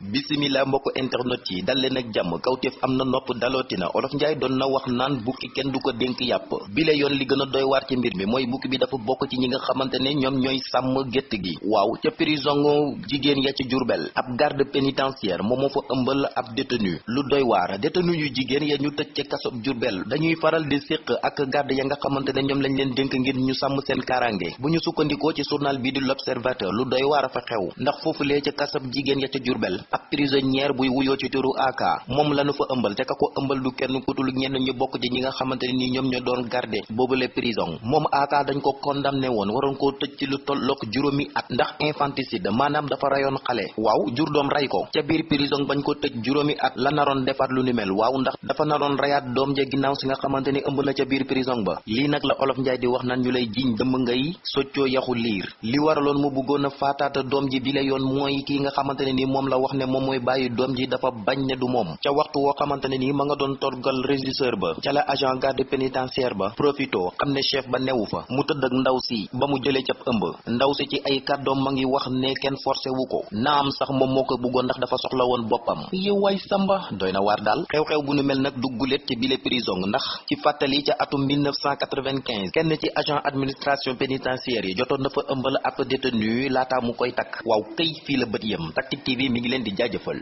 bisimila mbokk internet yi dal leen ak jàmm. Kawteef am na nopp dalootina olof njaay doon na wax naan bukki kenn du ko yàpp. Bi la yoon li gën a doy waar ci mbir mi mooy bukki bi dafa bokk ci ñi nga xamante ne ñoom ñooy sàmm gi. Waaw ca prison jigéen ya ci jurbel ab garde pénitentiaire moom moo fa ëmbal ab détenu. Lu doy waar détenu yu jigéen ya ñu tëj ca kasob jurbel dañuy faral di séq ak garde ya nga xamante ne ñoom lañ leen dénk ngir ñu sàmm seen kaaraange. Bu ñu ci journal bi di l'observateur lu doy waar a fa xew. Ndax foofu lee ca kasab jigéen ya ca jurbel ab prisonnière buy wuyoo ci turu aka moom lañu fa ëmbal te ka ko ëmbal du kenn kutul ñenn ñu bokk ci ñi nga xamante ne nii ñoom ñoo doon garde boobule prison. Moom aka dañ ko condamné woon waroon koo tëj ci lu tollook juróomi at ndax infanticide maanaam dafa rayoon xale. Waaw jur doom ray ko. Ca biir prison bañ ko tëj juróomi at la naroon defaat lu ni mel. Waaw ndax dafa naroon rayaat doom ja ginnaaw si nga xamante ni ëmb na ca biir prison ba. Lii nag la olof njaay di wax naan ñu lay jiiñ dëmb ngay soccoo yaxu liir. Li waraloon mu bëggoon a faataata doom ji bi la yoon mooy kii nga xamante ne ni moom la wax ne moom mooy bàyyi doom ji dafa bañ ne du moom. ca waxtu woo xamante ne nii ma nga doon torgal régisseur ba. ca la agent garde pénitentiaire ba. profito xam ne chef ba newu fa. mu tëdd ak ndaw si. ba mu jëlee cap ëmb. ndaw si ci ay kàddoom ma ngi wax ne kenn forcé wu ko. naam sax moom moo ko ndax dafa soxla woon boppam. yow waay samba. doy na waar daal. xew-xew bu nu mel nag duggulet ci bile prison ndax ci fàttali ca atum 1995 kenn ci agent administration pénitentiaire yi jotoon na fa ëmbal ab détenu laata mu koy takk. waaw kay fii la bët yem. Tactic TV mi ngi leen di jaajëfal